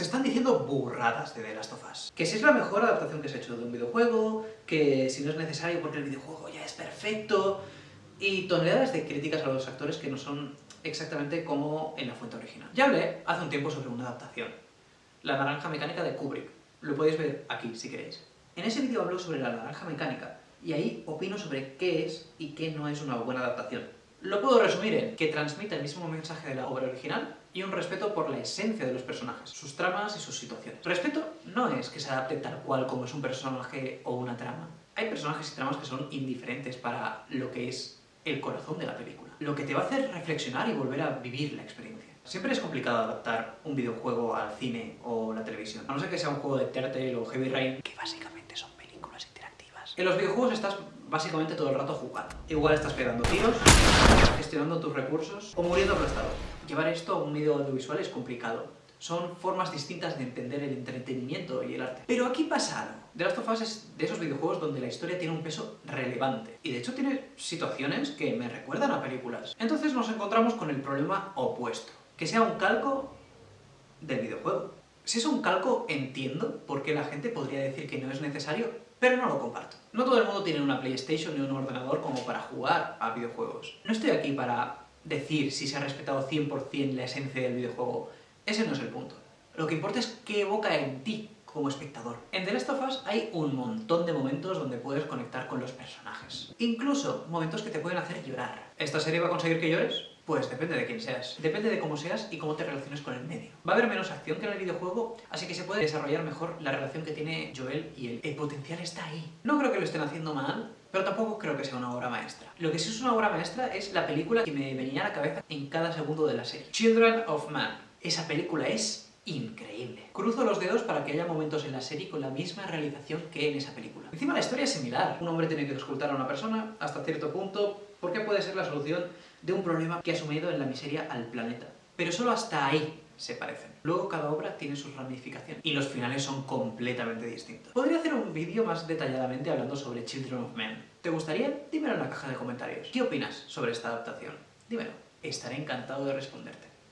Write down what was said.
Se están diciendo burradas de The Last of Us. Que si es la mejor adaptación que se ha hecho de un videojuego, que si no es necesario porque el videojuego ya es perfecto, y toneladas de críticas a los actores que no son exactamente como en la fuente original. Ya hablé hace un tiempo sobre una adaptación, La naranja mecánica de Kubrick. Lo podéis ver aquí si queréis. En ese vídeo hablo sobre la naranja mecánica, y ahí opino sobre qué es y qué no es una buena adaptación. Lo puedo resumir en que transmite el mismo mensaje de la obra original y un respeto por la esencia de los personajes, sus tramas y sus situaciones. Respeto no es que se adapte tal cual como es un personaje o una trama. Hay personajes y tramas que son indiferentes para lo que es el corazón de la película. Lo que te va a hacer reflexionar y volver a vivir la experiencia. Siempre es complicado adaptar un videojuego al cine o la televisión, a no ser que sea un juego de Turtle o Heavy Rain, que básicamente En los videojuegos estás básicamente todo el rato jugando. Igual estás pegando tiros, gestionando tus recursos o muriendo aplastado. Llevar esto a un medio audiovisual es complicado. Son formas distintas de entender el entretenimiento y el arte. Pero aquí pasa algo. The Last of de esos videojuegos donde la historia tiene un peso relevante. Y de hecho tiene situaciones que me recuerdan a películas. Entonces nos encontramos con el problema opuesto. Que sea un calco del videojuego. Si es un calco, entiendo por qué la gente podría decir que no es necesario, pero no lo comparto. No todo el mundo tiene una PlayStation ni un ordenador como para jugar a videojuegos. No estoy aquí para decir si se ha respetado 100% la esencia del videojuego. Ese no es el punto. Lo que importa es qué evoca en ti como espectador. En The Last of Us hay un montón de momentos donde puedes conectar con los personajes. Incluso momentos que te pueden hacer llorar. ¿Esta serie va a conseguir que llores? Pues depende de quién seas. Depende de cómo seas y cómo te relaciones con el medio. Va a haber menos acción que en el videojuego, así que se puede desarrollar mejor la relación que tiene Joel y él. El potencial está ahí. No creo que lo estén haciendo mal, pero tampoco creo que sea una obra maestra. Lo que sí es una obra maestra es la película que me venía a la cabeza en cada segundo de la serie. Children of Man. Esa película es increíble. Cruzo los dedos para que haya momentos en la serie con la misma realización que en esa película. Encima la historia es similar. Un hombre tiene que escultar a una persona hasta cierto punto porque puede ser la solución de un problema que ha sumido en la miseria al planeta. Pero solo hasta ahí se parecen. Luego cada obra tiene sus ramificaciones y los finales son completamente distintos. Podría hacer un vídeo más detalladamente hablando sobre Children of Men. ¿Te gustaría? Dímelo en la caja de comentarios. ¿Qué opinas sobre esta adaptación? Dímelo. Estaré encantado de responderte.